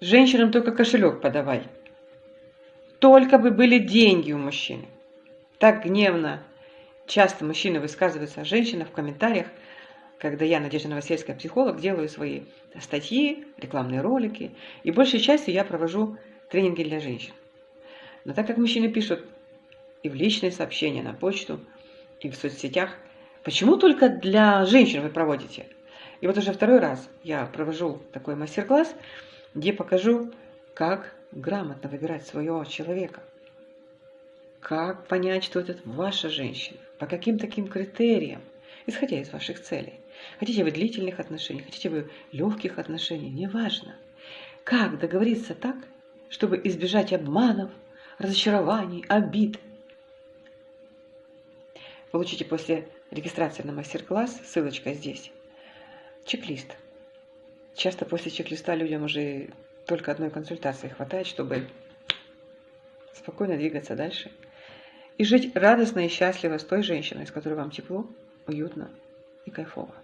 Женщинам только кошелек подавай. Только бы были деньги у мужчины. Так гневно часто мужчины высказываются о женщинах в комментариях, когда я, Надежда Новосельская, психолог, делаю свои статьи, рекламные ролики, и большей частью я провожу тренинги для женщин. Но так как мужчины пишут и в личные сообщения, на почту, и в соцсетях, почему только для женщин вы проводите? И вот уже второй раз я провожу такой мастер-класс, где покажу, как грамотно выбирать своего человека. Как понять, что это ваша женщина? По каким таким критериям? Исходя из ваших целей. Хотите вы длительных отношений, хотите вы легких отношений, неважно. Как договориться так, чтобы избежать обманов, разочарований, обид. Получите после регистрации на мастер-класс, ссылочка здесь, чек-лист. Часто после чек-листа людям уже только одной консультации хватает, чтобы спокойно двигаться дальше и жить радостно и счастливо с той женщиной, с которой вам тепло, уютно и кайфово.